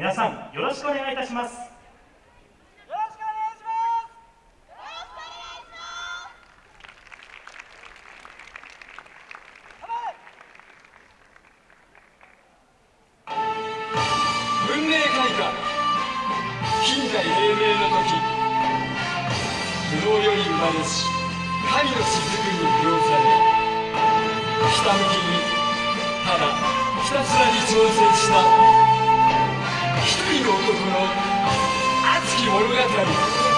皆さんよろしくお願いいたします。文明開化近代黎明の時無能より生まれし神の雫に描了されひたむきにただひたすらに挑戦した一人の男の熱き物語。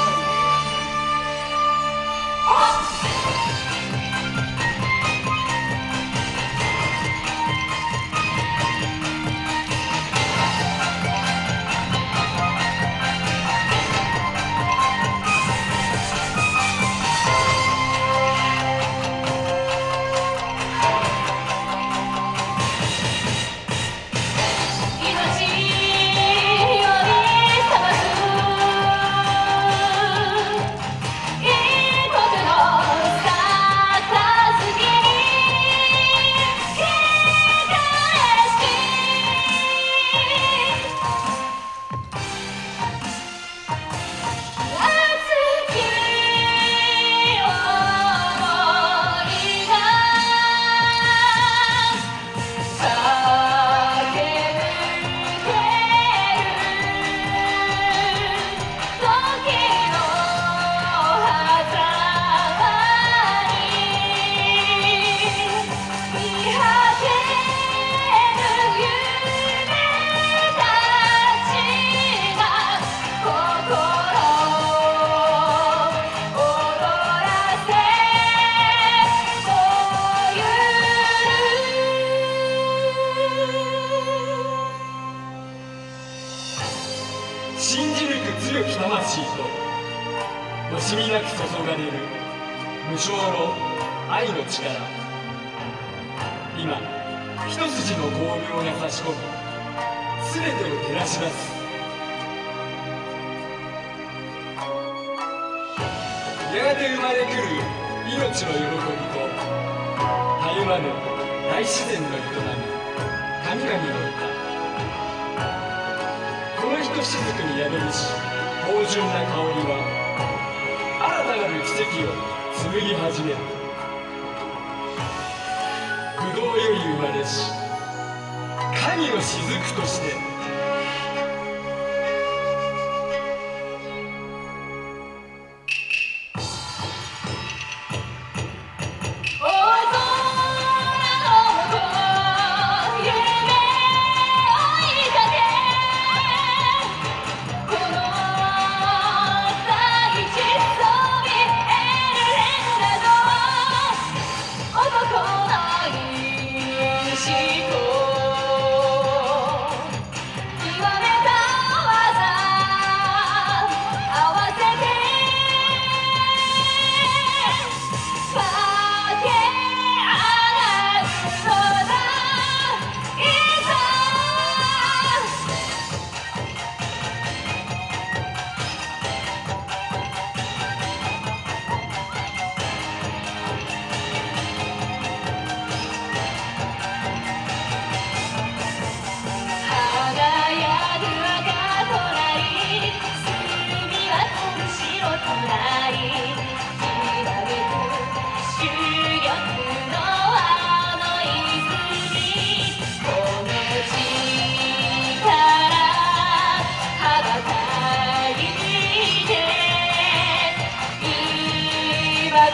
強き魂と惜しみなく注がれる無償の愛の力今一筋の光明が差し込み全てを照らしますやがて生まれくる命の喜びとたゆまぬ大自然の営み神々の歌このひとしずくに宿りし芳醇な香りは新たなる奇跡を紡ぎ始める。ぶどより生まれし神の雫として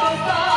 I'll